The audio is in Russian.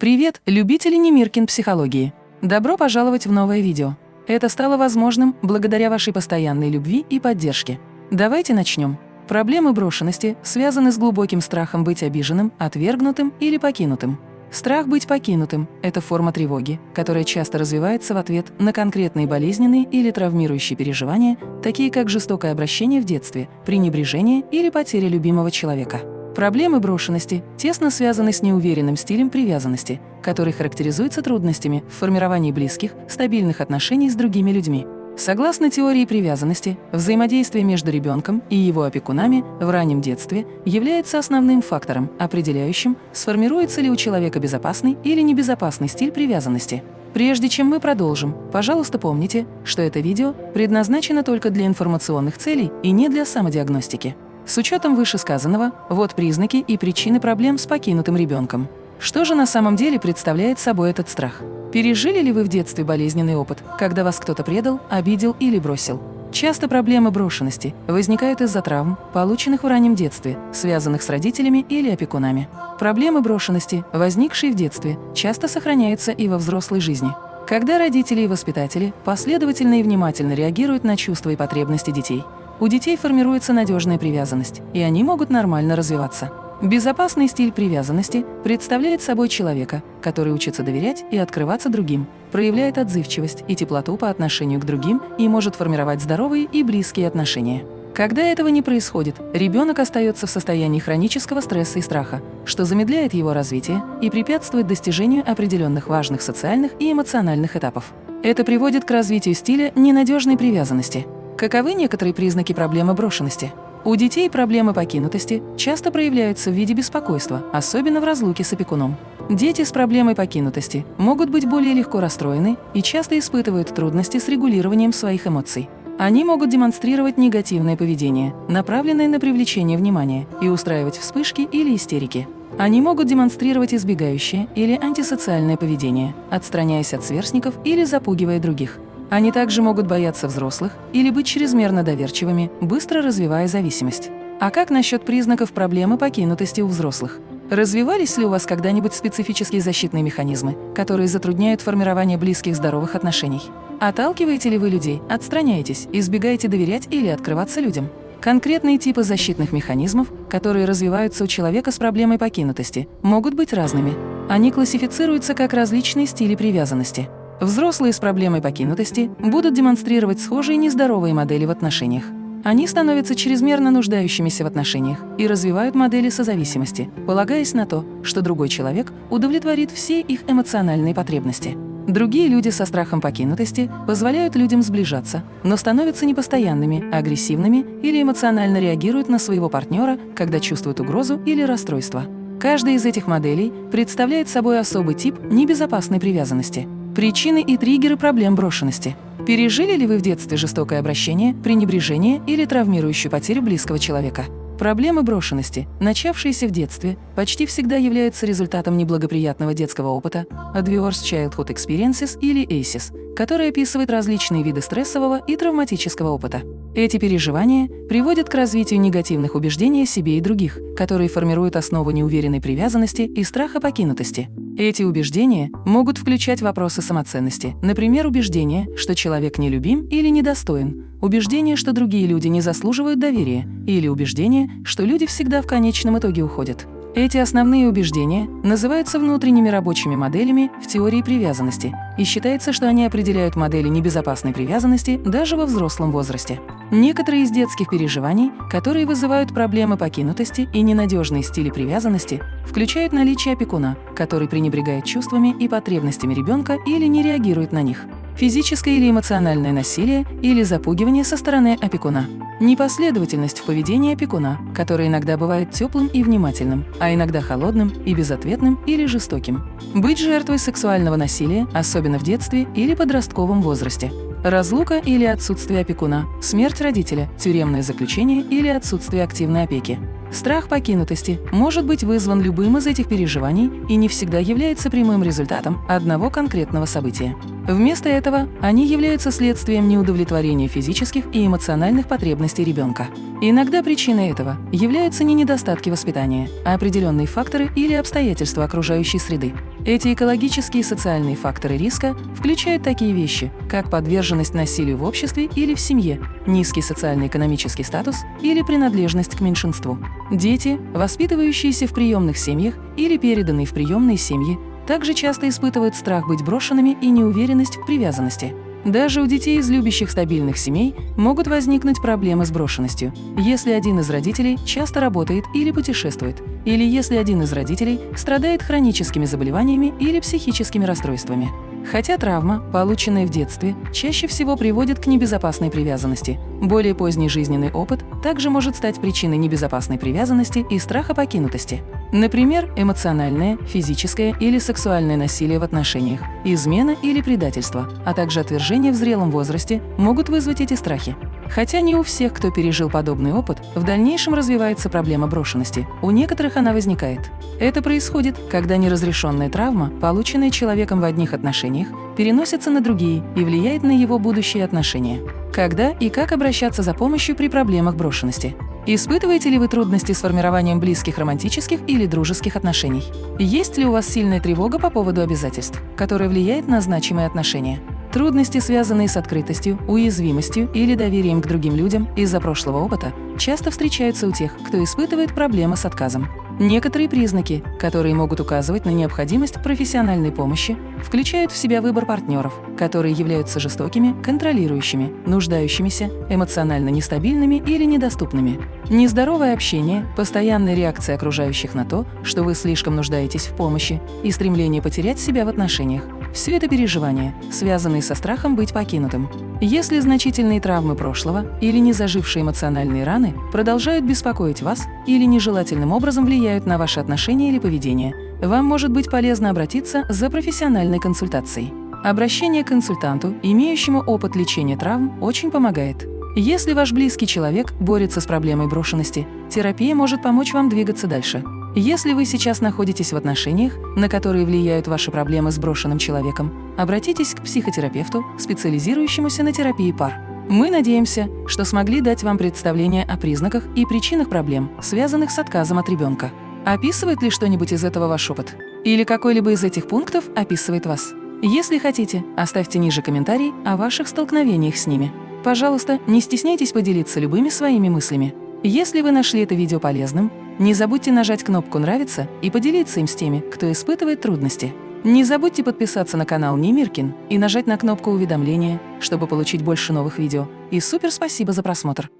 Привет, любители Немиркин психологии! Добро пожаловать в новое видео. Это стало возможным благодаря вашей постоянной любви и поддержке. Давайте начнем. Проблемы брошенности связаны с глубоким страхом быть обиженным, отвергнутым или покинутым. Страх быть покинутым – это форма тревоги, которая часто развивается в ответ на конкретные болезненные или травмирующие переживания, такие как жестокое обращение в детстве, пренебрежение или потеря любимого человека. Проблемы брошенности тесно связаны с неуверенным стилем привязанности, который характеризуется трудностями в формировании близких, стабильных отношений с другими людьми. Согласно теории привязанности, взаимодействие между ребенком и его опекунами в раннем детстве является основным фактором, определяющим, сформируется ли у человека безопасный или небезопасный стиль привязанности. Прежде чем мы продолжим, пожалуйста, помните, что это видео предназначено только для информационных целей и не для самодиагностики. С учетом вышесказанного, вот признаки и причины проблем с покинутым ребенком. Что же на самом деле представляет собой этот страх? Пережили ли вы в детстве болезненный опыт, когда вас кто-то предал, обидел или бросил? Часто проблемы брошенности возникают из-за травм, полученных в раннем детстве, связанных с родителями или опекунами. Проблемы брошенности, возникшие в детстве, часто сохраняются и во взрослой жизни. Когда родители и воспитатели последовательно и внимательно реагируют на чувства и потребности детей, у детей формируется надежная привязанность, и они могут нормально развиваться. Безопасный стиль привязанности представляет собой человека, который учится доверять и открываться другим, проявляет отзывчивость и теплоту по отношению к другим и может формировать здоровые и близкие отношения. Когда этого не происходит, ребенок остается в состоянии хронического стресса и страха, что замедляет его развитие и препятствует достижению определенных важных социальных и эмоциональных этапов. Это приводит к развитию стиля ненадежной привязанности – Каковы некоторые признаки проблемы брошенности? У детей проблемы покинутости часто проявляются в виде беспокойства, особенно в разлуке с опекуном. Дети с проблемой покинутости могут быть более легко расстроены и часто испытывают трудности с регулированием своих эмоций. Они могут демонстрировать негативное поведение, направленное на привлечение внимания, и устраивать вспышки или истерики. Они могут демонстрировать избегающее или антисоциальное поведение, отстраняясь от сверстников или запугивая других. Они также могут бояться взрослых или быть чрезмерно доверчивыми, быстро развивая зависимость. А как насчет признаков проблемы покинутости у взрослых? Развивались ли у вас когда-нибудь специфические защитные механизмы, которые затрудняют формирование близких здоровых отношений? Отталкиваете ли вы людей, отстраняетесь, избегаете доверять или открываться людям? Конкретные типы защитных механизмов, которые развиваются у человека с проблемой покинутости, могут быть разными. Они классифицируются как различные стили привязанности – Взрослые с проблемой покинутости будут демонстрировать схожие нездоровые модели в отношениях. Они становятся чрезмерно нуждающимися в отношениях и развивают модели созависимости, полагаясь на то, что другой человек удовлетворит все их эмоциональные потребности. Другие люди со страхом покинутости позволяют людям сближаться, но становятся непостоянными, агрессивными или эмоционально реагируют на своего партнера, когда чувствуют угрозу или расстройство. Каждая из этих моделей представляет собой особый тип небезопасной привязанности – Причины и триггеры проблем брошенности. Пережили ли вы в детстве жестокое обращение, пренебрежение или травмирующую потерю близкого человека? Проблемы брошенности, начавшиеся в детстве, почти всегда являются результатом неблагоприятного детского опыта Adverse Childhood Experiences или ACEs, который описывает различные виды стрессового и травматического опыта. Эти переживания приводят к развитию негативных убеждений о себе и других, которые формируют основу неуверенной привязанности и страха покинутости. Эти убеждения могут включать вопросы самоценности, например, убеждение, что человек нелюбим или недостоин, убеждение, что другие люди не заслуживают доверия, или убеждение, что люди всегда в конечном итоге уходят. Эти основные убеждения называются внутренними рабочими моделями в теории привязанности, и считается, что они определяют модели небезопасной привязанности даже во взрослом возрасте. Некоторые из детских переживаний, которые вызывают проблемы покинутости и ненадежные стили привязанности, включают наличие опекуна, который пренебрегает чувствами и потребностями ребенка или не реагирует на них физическое или эмоциональное насилие или запугивание со стороны опекуна. Непоследовательность в поведении опекуна, которое иногда бывает теплым и внимательным, а иногда холодным и безответным или жестоким. Быть жертвой сексуального насилия, особенно в детстве или подростковом возрасте. Разлука или отсутствие опекуна, смерть родителя, тюремное заключение или отсутствие активной опеки. Страх покинутости может быть вызван любым из этих переживаний и не всегда является прямым результатом одного конкретного события. Вместо этого они являются следствием неудовлетворения физических и эмоциональных потребностей ребенка. Иногда причиной этого являются не недостатки воспитания, а определенные факторы или обстоятельства окружающей среды. Эти экологические и социальные факторы риска включают такие вещи, как подверженность насилию в обществе или в семье, низкий социально-экономический статус или принадлежность к меньшинству. Дети, воспитывающиеся в приемных семьях или переданные в приемные семьи, также часто испытывают страх быть брошенными и неуверенность в привязанности. Даже у детей из любящих стабильных семей могут возникнуть проблемы с брошенностью, если один из родителей часто работает или путешествует, или если один из родителей страдает хроническими заболеваниями или психическими расстройствами. Хотя травма, полученная в детстве, чаще всего приводит к небезопасной привязанности. Более поздний жизненный опыт также может стать причиной небезопасной привязанности и страха покинутости. Например, эмоциональное, физическое или сексуальное насилие в отношениях, измена или предательство, а также отвержение в зрелом возрасте могут вызвать эти страхи. Хотя не у всех, кто пережил подобный опыт, в дальнейшем развивается проблема брошенности. У некоторых она возникает. Это происходит, когда неразрешенная травма, полученная человеком в одних отношениях, переносится на другие и влияет на его будущие отношения. Когда и как обращаться за помощью при проблемах брошенности? Испытываете ли вы трудности с формированием близких романтических или дружеских отношений? Есть ли у вас сильная тревога по поводу обязательств, которая влияет на значимые отношения? Трудности, связанные с открытостью, уязвимостью или доверием к другим людям из-за прошлого опыта, часто встречаются у тех, кто испытывает проблемы с отказом. Некоторые признаки, которые могут указывать на необходимость профессиональной помощи, включают в себя выбор партнеров, которые являются жестокими, контролирующими, нуждающимися, эмоционально нестабильными или недоступными. Нездоровое общение, постоянная реакция окружающих на то, что вы слишком нуждаетесь в помощи, и стремление потерять себя в отношениях – все это переживания, связанные со страхом быть покинутым. Если значительные травмы прошлого или незажившие эмоциональные раны продолжают беспокоить вас или нежелательным образом влияют на ваши отношения или поведение, вам может быть полезно обратиться за профессиональной консультацией. Обращение к консультанту, имеющему опыт лечения травм, очень помогает. Если ваш близкий человек борется с проблемой брошенности, терапия может помочь вам двигаться дальше. Если вы сейчас находитесь в отношениях, на которые влияют ваши проблемы с брошенным человеком, обратитесь к психотерапевту, специализирующемуся на терапии пар. Мы надеемся, что смогли дать вам представление о признаках и причинах проблем, связанных с отказом от ребенка. Описывает ли что-нибудь из этого ваш опыт? Или какой-либо из этих пунктов описывает вас? Если хотите, оставьте ниже комментарий о ваших столкновениях с ними. Пожалуйста, не стесняйтесь поделиться любыми своими мыслями. Если вы нашли это видео полезным, не забудьте нажать кнопку «Нравится» и поделиться им с теми, кто испытывает трудности. Не забудьте подписаться на канал Немиркин и нажать на кнопку уведомления, чтобы получить больше новых видео. И супер спасибо за просмотр!